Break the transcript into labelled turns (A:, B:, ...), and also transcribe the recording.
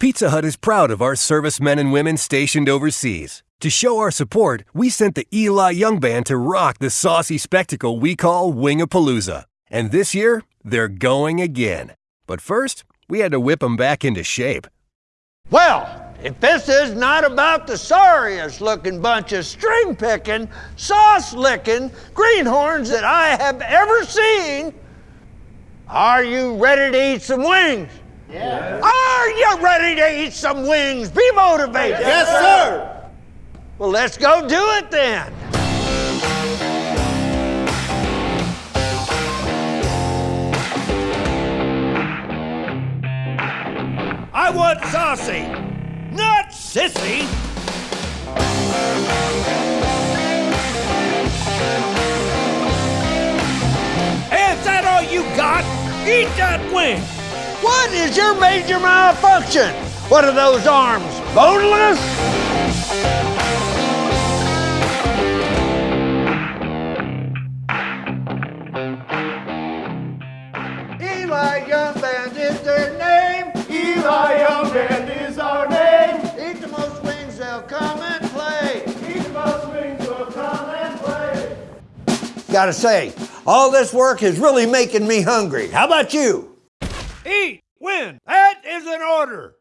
A: Pizza Hut is proud of our servicemen and women stationed overseas. To show our support, we sent the Eli Young Band to rock the saucy spectacle we call Wingapalooza. And this year, they're going again. But first, we had to whip them back into shape.
B: Well, if this is not about the sorriest looking bunch of string picking, sauce licking greenhorns that I have ever seen, are you ready to eat some wings? Yeah. Are you ready to eat some wings? Be motivated.
C: Yes, sir.
B: Well, let's go do it then. I want saucy, not sissy. Is that all you got? Eat that wing. What is your major malfunction? What are those arms? Boneless? Eli Young Band is their name.
C: Eli Young Band is our name.
B: Eat the most wings, they'll come and play.
C: Eat the most wings will come and play.
B: Gotta say, all this work is really making me hungry. How about you? That is an order.